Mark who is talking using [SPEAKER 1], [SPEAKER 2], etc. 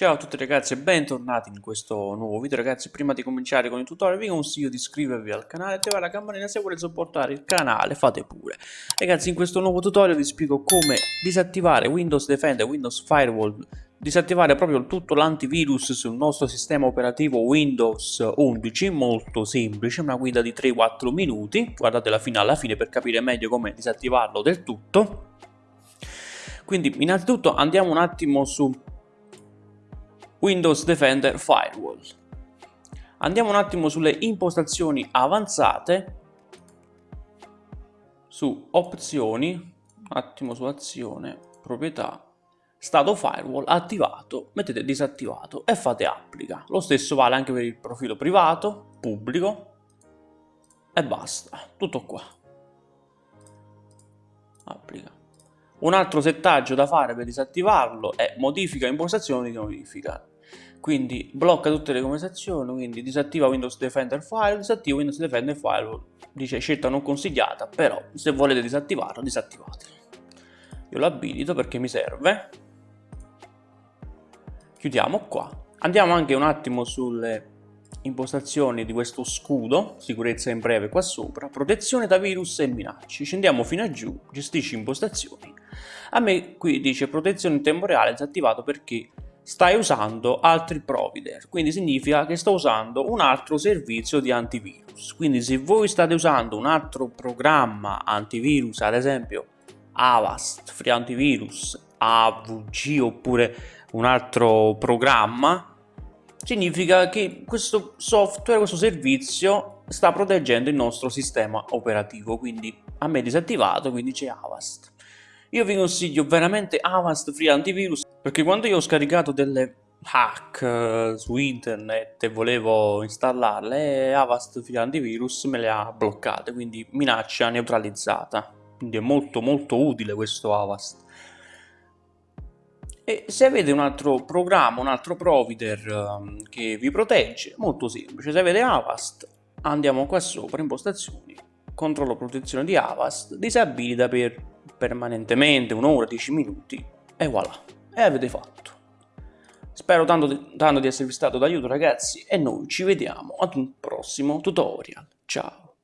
[SPEAKER 1] Ciao a tutti ragazzi e bentornati in questo nuovo video. Ragazzi prima di cominciare con il tutorial vi consiglio di iscrivervi al canale attivare la campanella se volete supportare il canale fate pure. Ragazzi in questo nuovo tutorial vi spiego come disattivare Windows Defender Windows Firewall disattivare proprio tutto l'antivirus sul nostro sistema operativo Windows 11 molto semplice una guida di 3-4 minuti. Guardatela fino alla fine per capire meglio come disattivarlo del tutto. Quindi innanzitutto andiamo un attimo su Windows Defender Firewall. Andiamo un attimo sulle impostazioni avanzate, su opzioni, un attimo su azione, proprietà, stato firewall attivato, mettete disattivato e fate applica. Lo stesso vale anche per il profilo privato, pubblico e basta, tutto qua. Applica. Un altro settaggio da fare per disattivarlo è modifica impostazioni di notifica quindi blocca tutte le conversazioni, quindi disattiva Windows Defender File, disattiva Windows Defender File, dice scelta non consigliata, però se volete disattivarlo, disattivatelo. Io lo abilito perché mi serve. Chiudiamo qua. Andiamo anche un attimo sulle impostazioni di questo scudo, sicurezza in breve qua sopra, protezione da virus e minacce. Scendiamo fino a giù, gestisci impostazioni. A me qui dice protezione in tempo reale disattivato perché stai usando altri provider, quindi significa che sto usando un altro servizio di antivirus. Quindi se voi state usando un altro programma antivirus, ad esempio Avast, Free Antivirus, AVG oppure un altro programma, significa che questo software, questo servizio sta proteggendo il nostro sistema operativo, quindi a me è disattivato, quindi c'è Avast. Io vi consiglio veramente Avast Free Antivirus perché quando io ho scaricato delle hack uh, su internet e volevo installarle Avast Antivirus me le ha bloccate quindi minaccia neutralizzata. Quindi è molto molto utile questo Avast. E se avete un altro programma, un altro provider um, che vi protegge, molto semplice, se avete Avast andiamo qua sopra, impostazioni, controllo protezione di Avast, disabilita per permanentemente un'ora, 10 minuti e voilà, e avete fatto. Spero tanto di, tanto di esservi stato d'aiuto ragazzi e noi ci vediamo ad un prossimo tutorial. Ciao!